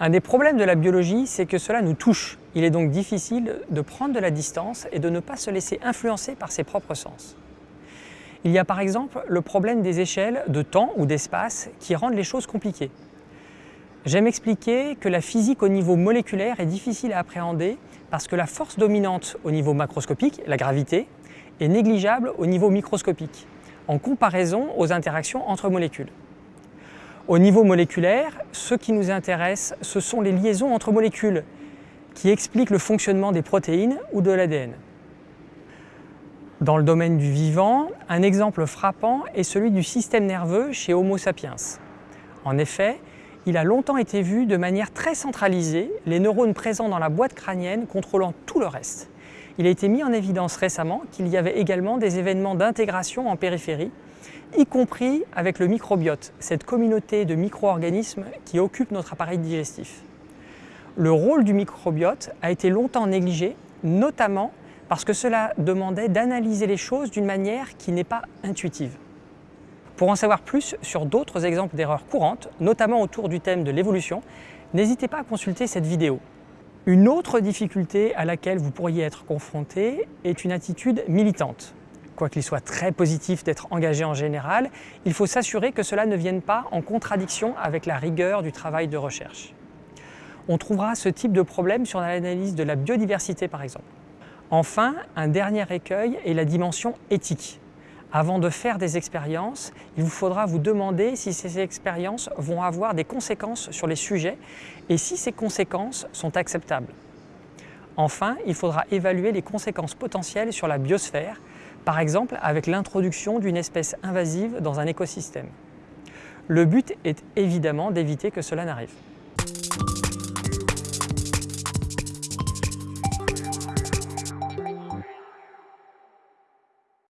Un des problèmes de la biologie, c'est que cela nous touche. Il est donc difficile de prendre de la distance et de ne pas se laisser influencer par ses propres sens. Il y a par exemple le problème des échelles de temps ou d'espace qui rendent les choses compliquées. J'aime expliquer que la physique au niveau moléculaire est difficile à appréhender parce que la force dominante au niveau macroscopique, la gravité, est négligeable au niveau microscopique, en comparaison aux interactions entre molécules. Au niveau moléculaire, ce qui nous intéresse, ce sont les liaisons entre molécules qui expliquent le fonctionnement des protéines ou de l'ADN. Dans le domaine du vivant, un exemple frappant est celui du système nerveux chez Homo sapiens. En effet, il a longtemps été vu de manière très centralisée, les neurones présents dans la boîte crânienne contrôlant tout le reste. Il a été mis en évidence récemment qu'il y avait également des événements d'intégration en périphérie y compris avec le microbiote, cette communauté de micro-organismes qui occupe notre appareil digestif. Le rôle du microbiote a été longtemps négligé, notamment parce que cela demandait d'analyser les choses d'une manière qui n'est pas intuitive. Pour en savoir plus sur d'autres exemples d'erreurs courantes, notamment autour du thème de l'évolution, n'hésitez pas à consulter cette vidéo. Une autre difficulté à laquelle vous pourriez être confronté est une attitude militante quoiqu'il soit très positif d'être engagé en général, il faut s'assurer que cela ne vienne pas en contradiction avec la rigueur du travail de recherche. On trouvera ce type de problème sur l'analyse de la biodiversité par exemple. Enfin, un dernier écueil est la dimension éthique. Avant de faire des expériences, il vous faudra vous demander si ces expériences vont avoir des conséquences sur les sujets et si ces conséquences sont acceptables. Enfin, il faudra évaluer les conséquences potentielles sur la biosphère, par exemple avec l'introduction d'une espèce invasive dans un écosystème. Le but est évidemment d'éviter que cela n'arrive.